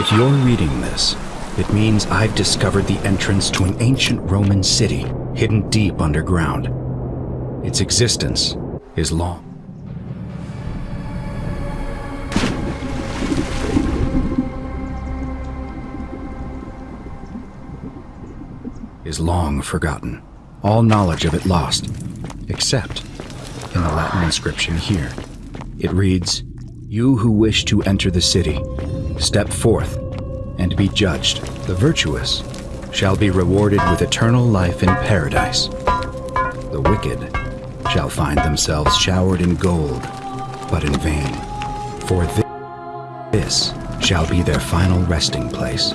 If you're reading this, it means I've discovered the entrance to an ancient Roman city hidden deep underground. Its existence is long. Is long forgotten, all knowledge of it lost, except in the Latin inscription here. It reads, You who wish to enter the city, step forth and be judged. The virtuous shall be rewarded with eternal life in paradise. The wicked shall find themselves showered in gold, but in vain. For thi- this shall be their final resting place.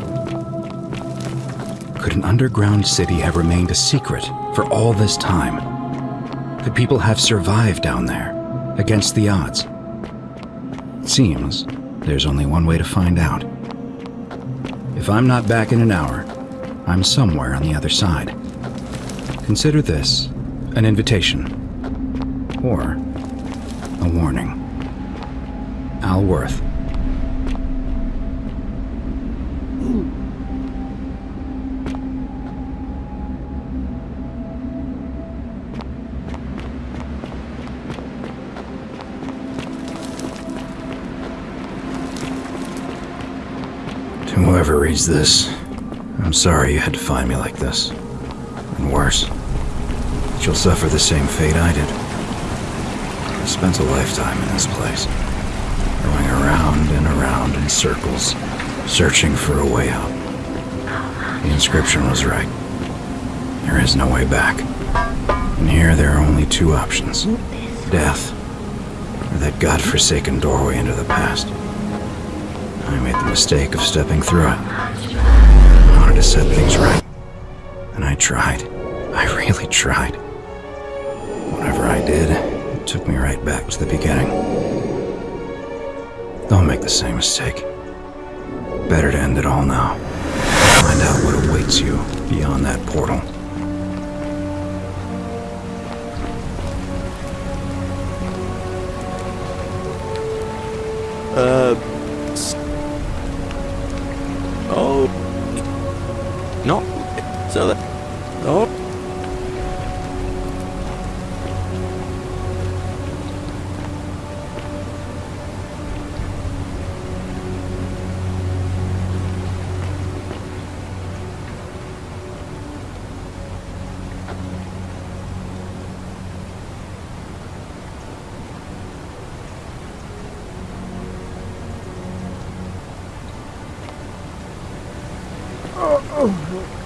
Could an underground city have remained a secret for all this time? Could people have survived down there, against the odds? It seems there's only one way to find out. If I'm not back in an hour, I'm somewhere on the other side. Consider this an invitation or a warning. Al Worth. To whoever reads this, I'm sorry you had to find me like this. And worse, you'll suffer the same fate I did. I spent a lifetime in this place, going around and around in circles, searching for a way out. The inscription was right. There is no way back. And here there are only two options death, or that godforsaken doorway into the past. I made the mistake of stepping through it. I wanted to set things right. And I tried. I really tried. Whatever I did, it took me right back to the beginning. Don't make the same mistake. Better to end it all now. Find out what awaits you beyond that portal. Uh. So that the Oh, oh, oh, oh.